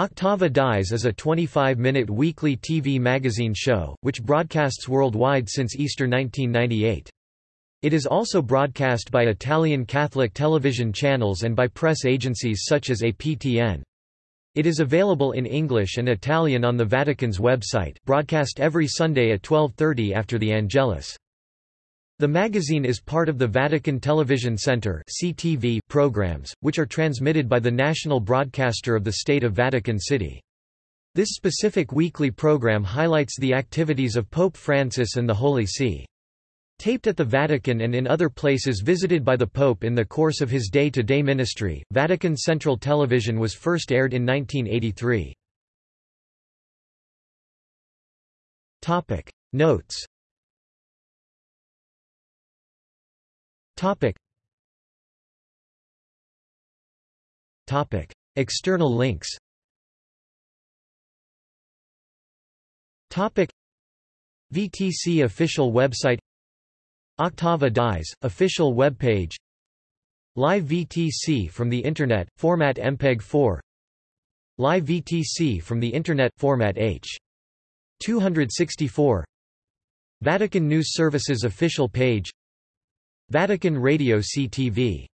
Octava Dies is a 25-minute weekly TV magazine show, which broadcasts worldwide since Easter 1998. It is also broadcast by Italian Catholic television channels and by press agencies such as APTN. It is available in English and Italian on the Vatican's website broadcast every Sunday at 12.30 after the Angelus. The magazine is part of the Vatican Television Center (CTV) programs, which are transmitted by the national broadcaster of the State of Vatican City. This specific weekly program highlights the activities of Pope Francis and the Holy See. Taped at the Vatican and in other places visited by the Pope in the course of his day-to-day -day ministry, Vatican Central Television was first aired in 1983. Notes Topic. Topic. External links Topic. VTC official website Octava Dies, official webpage Live VTC from the Internet, format MPEG 4 Live VTC from the Internet, format H. 264 Vatican News Services official page Vatican Radio CTV